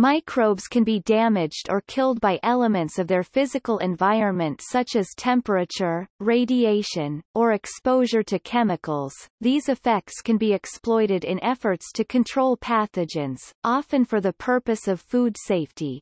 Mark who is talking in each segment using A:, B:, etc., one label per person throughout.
A: Microbes can be damaged or killed by elements of their physical environment such as temperature, radiation, or exposure to chemicals. These effects can be exploited in efforts to control pathogens, often for the purpose of food safety.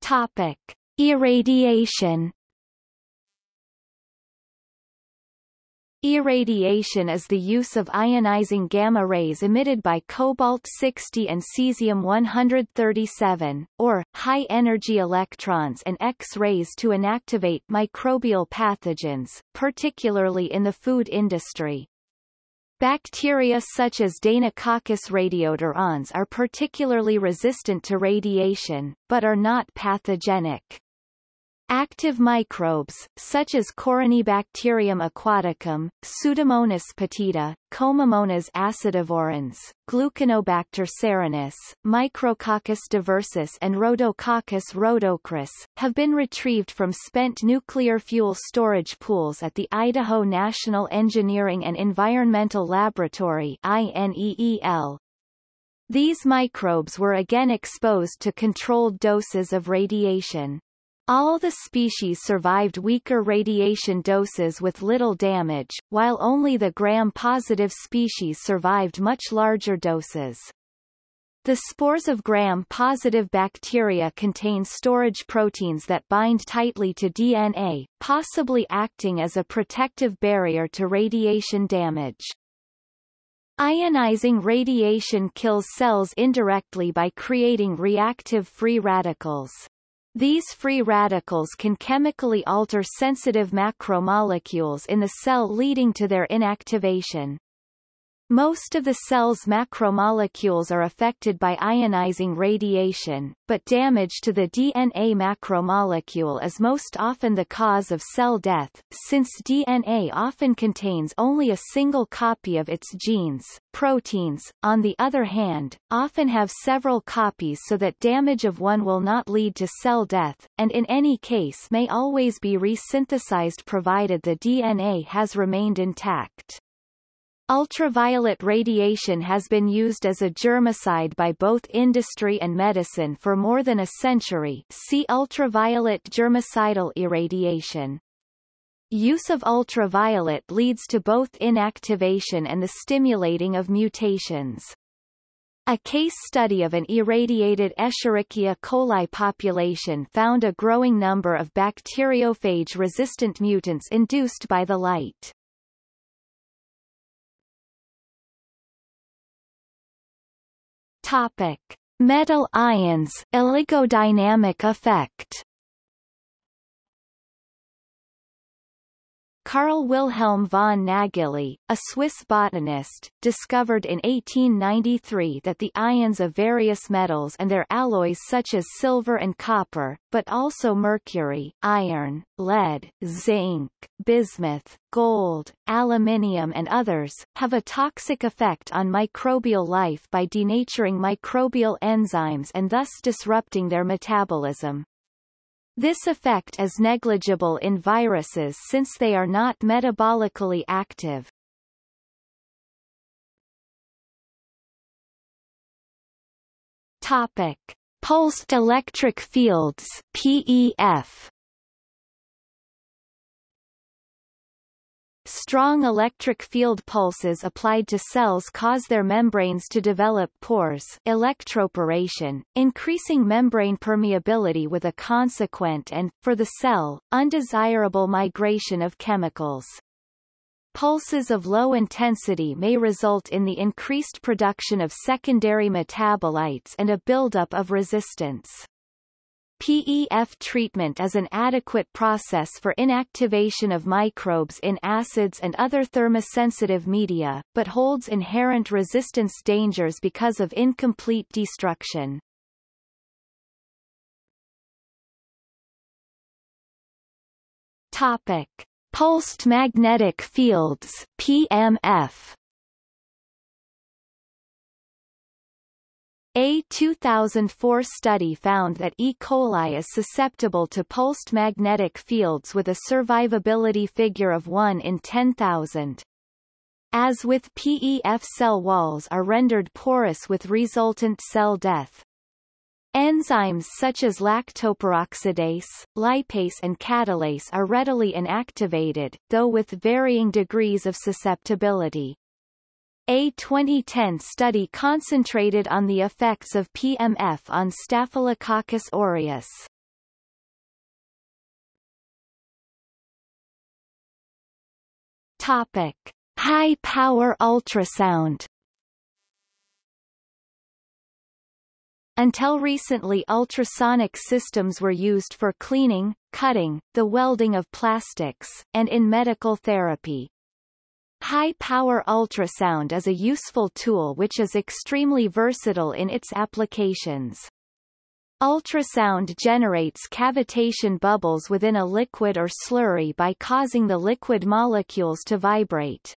A: Topic: Irradiation Irradiation is the use of ionizing gamma rays emitted by cobalt-60 and cesium-137, or, high-energy electrons and X-rays to inactivate microbial pathogens, particularly in the food industry. Bacteria such as Deinococcus radiodurans are particularly resistant to radiation, but are not pathogenic. Active microbes, such as Corynebacterium aquaticum, Pseudomonas putida, Comamonas acidovorans, Gluconobacter cerinus, Micrococcus diversus and Rhodococcus rhodochrous, have been retrieved from spent nuclear fuel storage pools at the Idaho National Engineering and Environmental Laboratory. These microbes were again exposed to controlled doses of radiation. All the species survived weaker radiation doses with little damage, while only the gram-positive species survived much larger doses. The spores of gram-positive bacteria contain storage proteins that bind tightly to DNA, possibly acting as a protective barrier to radiation damage. Ionizing radiation kills cells indirectly by creating reactive free radicals. These free radicals can chemically alter sensitive macromolecules in the cell leading to their inactivation. Most of the cell's macromolecules are affected by ionizing radiation, but damage to the DNA macromolecule is most often the cause of cell death, since DNA often contains only a single copy of its genes. Proteins, on the other hand, often have several copies so that damage of one will not lead to cell death, and in any case may always be resynthesized provided the DNA has remained intact. Ultraviolet radiation has been used as a germicide by both industry and medicine for more than a century see ultraviolet germicidal irradiation. Use of ultraviolet leads to both inactivation and the stimulating of mutations. A case study of an irradiated Escherichia coli population found a growing number of bacteriophage-resistant mutants induced by the light. Topic: Metal ions, oligodynamic effect. Carl Wilhelm von Nageli, a Swiss botanist, discovered in 1893 that the ions of various metals and their alloys such as silver and copper, but also mercury, iron, lead, zinc, bismuth, gold, aluminium and others, have a toxic effect on microbial life by denaturing microbial enzymes and thus disrupting their metabolism. This effect is negligible in viruses since they are not metabolically active. Topic: Pulsed electric fields (PEF). Strong electric field pulses applied to cells cause their membranes to develop pores electroporation, increasing membrane permeability with a consequent and, for the cell, undesirable migration of chemicals. Pulses of low intensity may result in the increased production of secondary metabolites and a buildup of resistance. PEF treatment is an adequate process for inactivation of microbes in acids and other thermosensitive media, but holds inherent resistance dangers because of incomplete destruction. Topic. Pulsed magnetic fields PMF A 2004 study found that E. coli is susceptible to pulsed magnetic fields with a survivability figure of 1 in 10,000. as with PEF cell walls are rendered porous with resultant cell death. Enzymes such as lactoperoxidase, lipase and catalase are readily inactivated, though with varying degrees of susceptibility. A 2010 study concentrated on the effects of PMF on Staphylococcus aureus. Topic: High-power ultrasound Until recently ultrasonic systems were used for cleaning, cutting, the welding of plastics, and in medical therapy. High-power ultrasound is a useful tool which is extremely versatile in its applications. Ultrasound generates cavitation bubbles within a liquid or slurry by causing the liquid molecules to vibrate.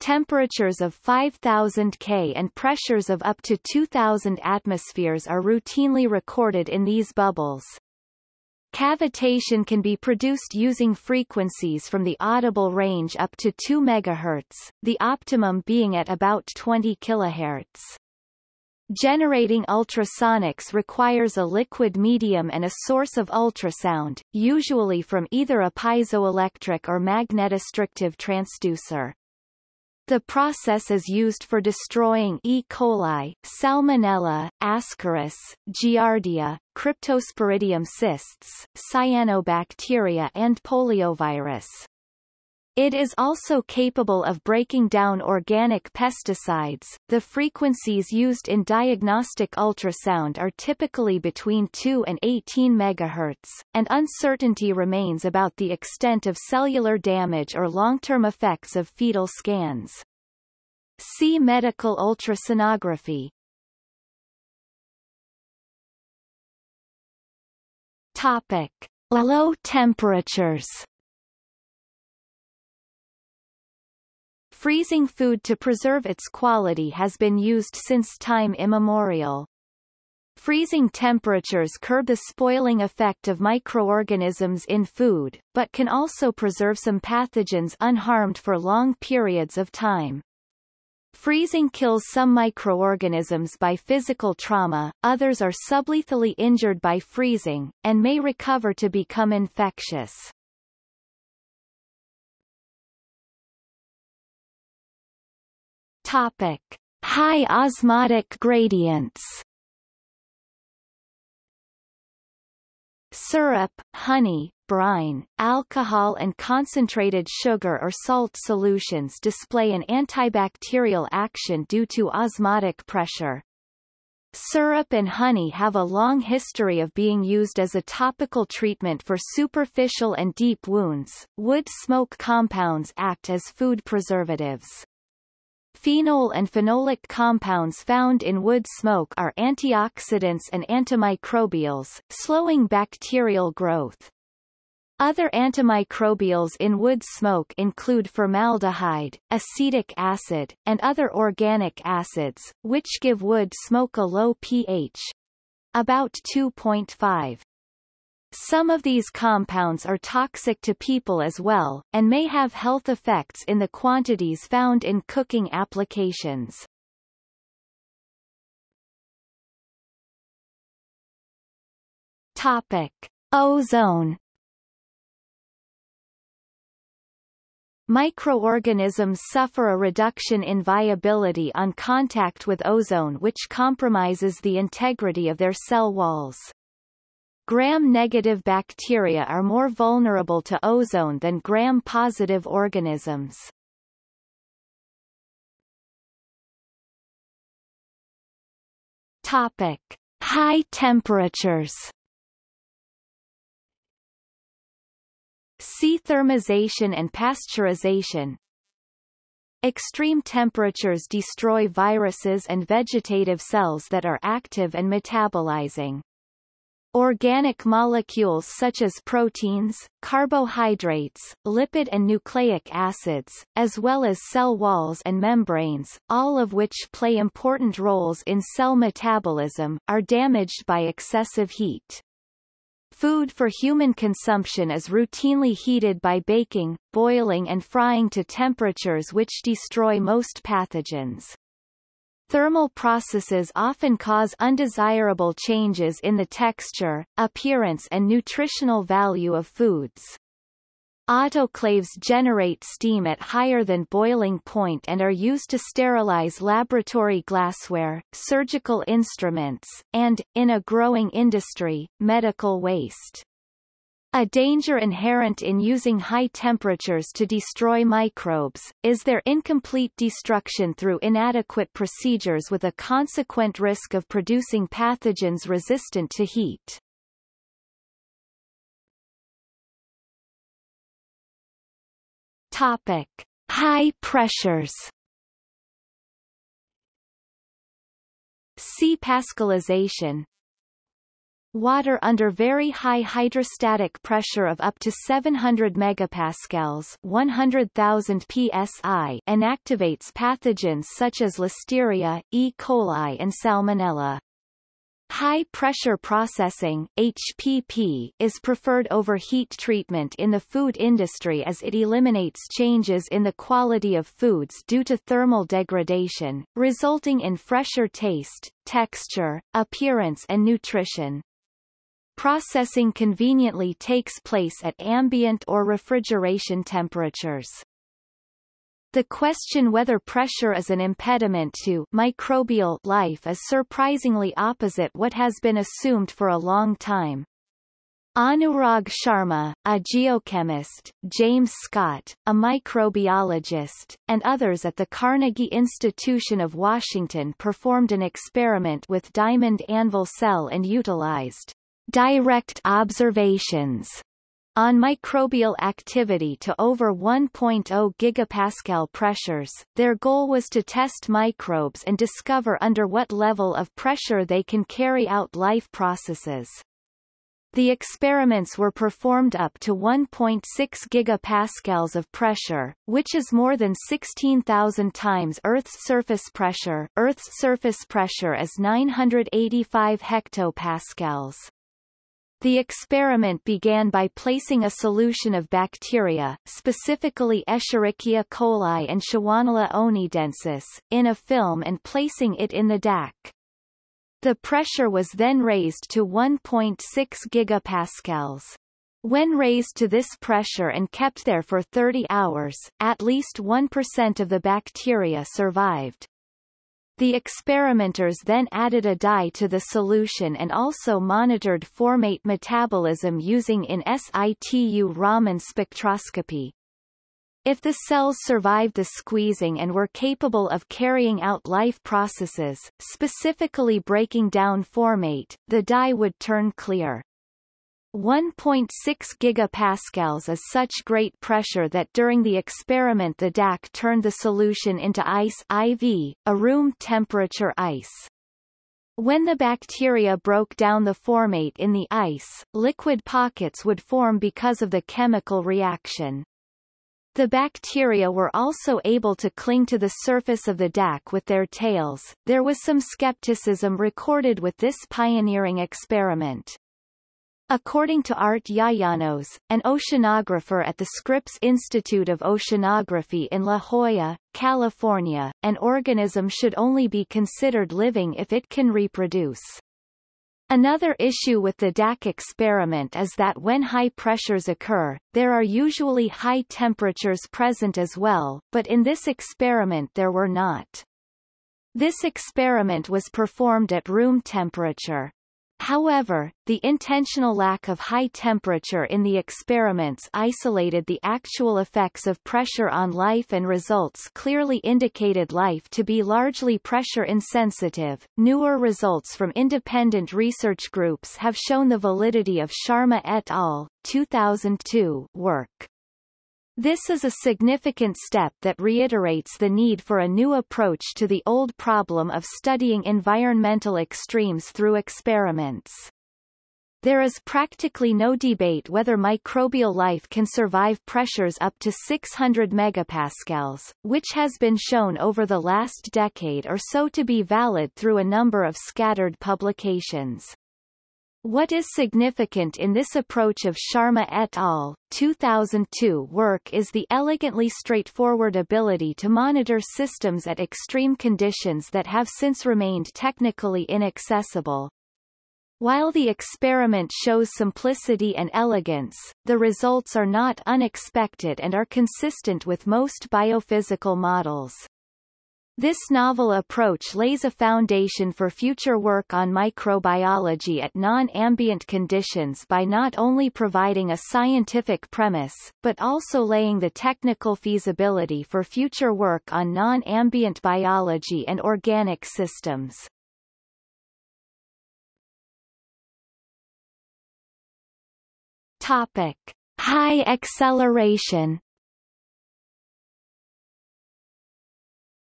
A: Temperatures of 5000 K and pressures of up to 2000 atmospheres are routinely recorded in these bubbles. Cavitation can be produced using frequencies from the audible range up to 2 MHz, the optimum being at about 20 kHz. Generating ultrasonics requires a liquid medium and a source of ultrasound, usually from either a piezoelectric or magnetostrictive transducer. The process is used for destroying E. coli, Salmonella, Ascaris, Giardia, Cryptosporidium cysts, cyanobacteria and poliovirus. It is also capable of breaking down organic pesticides. The frequencies used in diagnostic ultrasound are typically between 2 and 18 MHz, and uncertainty remains about the extent of cellular damage or long-term effects of fetal scans. See medical ultrasonography. Topic: Low temperatures. Freezing food to preserve its quality has been used since time immemorial. Freezing temperatures curb the spoiling effect of microorganisms in food, but can also preserve some pathogens unharmed for long periods of time. Freezing kills some microorganisms by physical trauma, others are sublethally injured by freezing, and may recover to become infectious. Topic: High osmotic gradients. Syrup, honey, brine, alcohol and concentrated sugar or salt solutions display an antibacterial action due to osmotic pressure. Syrup and honey have a long history of being used as a topical treatment for superficial and deep wounds. Wood smoke compounds act as food preservatives. Phenol and phenolic compounds found in wood smoke are antioxidants and antimicrobials, slowing bacterial growth. Other antimicrobials in wood smoke include formaldehyde, acetic acid, and other organic acids, which give wood smoke a low pH, about 2.5. Some of these compounds are toxic to people as well, and may have health effects in the quantities found in cooking applications. Topic. Ozone Microorganisms suffer a reduction in viability on contact with ozone which compromises the integrity of their cell walls. Gram-negative bacteria are more vulnerable to ozone than gram-positive organisms. Topic: High temperatures. See thermization and pasteurization. Extreme temperatures destroy viruses and vegetative cells that are active and metabolizing. Organic molecules such as proteins, carbohydrates, lipid and nucleic acids, as well as cell walls and membranes, all of which play important roles in cell metabolism, are damaged by excessive heat. Food for human consumption is routinely heated by baking, boiling and frying to temperatures which destroy most pathogens. Thermal processes often cause undesirable changes in the texture, appearance and nutritional value of foods. Autoclaves generate steam at higher than boiling point and are used to sterilize laboratory glassware, surgical instruments, and, in a growing industry, medical waste. A danger inherent in using high temperatures to destroy microbes, is their incomplete destruction through inadequate procedures with a consequent risk of producing pathogens resistant to heat. Topic. High pressures See Pascalization Water under very high hydrostatic pressure of up to 700 megapascals 100,000 psi inactivates pathogens such as Listeria, E. coli and Salmonella. High-pressure processing HPP, is preferred over heat treatment in the food industry as it eliminates changes in the quality of foods due to thermal degradation, resulting in fresher taste, texture, appearance and nutrition. Processing conveniently takes place at ambient or refrigeration temperatures. The question whether pressure is an impediment to microbial life is surprisingly opposite what has been assumed for a long time. Anurag Sharma, a geochemist, James Scott, a microbiologist, and others at the Carnegie Institution of Washington performed an experiment with diamond anvil cell and utilized direct observations on microbial activity to over 1.0 gigapascal pressures, their goal was to test microbes and discover under what level of pressure they can carry out life processes. The experiments were performed up to 1.6 gigapascals of pressure, which is more than 16,000 times Earth's surface pressure. Earth's surface pressure is 985 hectopascals. The experiment began by placing a solution of bacteria, specifically Escherichia coli and Shewanella oneidensis, in a film and placing it in the DAC. The pressure was then raised to 1.6 gigapascals. When raised to this pressure and kept there for 30 hours, at least 1% of the bacteria survived. The experimenters then added a dye to the solution and also monitored formate metabolism using in situ Raman spectroscopy. If the cells survived the squeezing and were capable of carrying out life processes, specifically breaking down formate, the dye would turn clear. 1.6 gigapascals is such great pressure that during the experiment the DAC turned the solution into ice IV, a room temperature ice. When the bacteria broke down the formate in the ice, liquid pockets would form because of the chemical reaction. The bacteria were also able to cling to the surface of the DAC with their tails. There was some skepticism recorded with this pioneering experiment. According to Art Yayanos, an oceanographer at the Scripps Institute of Oceanography in La Jolla, California, an organism should only be considered living if it can reproduce. Another issue with the DAC experiment is that when high pressures occur, there are usually high temperatures present as well, but in this experiment there were not. This experiment was performed at room temperature. However, the intentional lack of high temperature in the experiments isolated the actual effects of pressure on life and results clearly indicated life to be largely pressure insensitive. Newer results from independent research groups have shown the validity of Sharma et al. 2002 work. This is a significant step that reiterates the need for a new approach to the old problem of studying environmental extremes through experiments. There is practically no debate whether microbial life can survive pressures up to 600 megapascals, which has been shown over the last decade or so to be valid through a number of scattered publications. What is significant in this approach of Sharma et al. 2002 work is the elegantly straightforward ability to monitor systems at extreme conditions that have since remained technically inaccessible. While the experiment shows simplicity and elegance, the results are not unexpected and are consistent with most biophysical models. This novel approach lays a foundation for future work on microbiology at non-ambient conditions by not only providing a scientific premise, but also laying the technical feasibility for future work on non-ambient biology and organic systems. Topic. High acceleration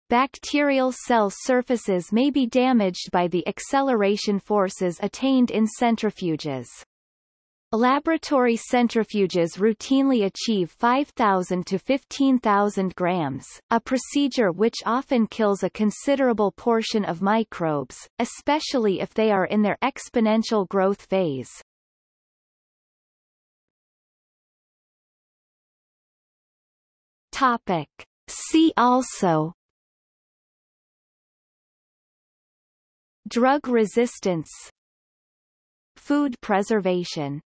A: bacterial cell surfaces may be damaged by the acceleration forces attained in centrifuges. Laboratory centrifuges routinely achieve 5,000 to 15,000 grams, a procedure which often kills a considerable portion of microbes, especially if they are in their exponential growth phase. Topic. See also Drug resistance Food preservation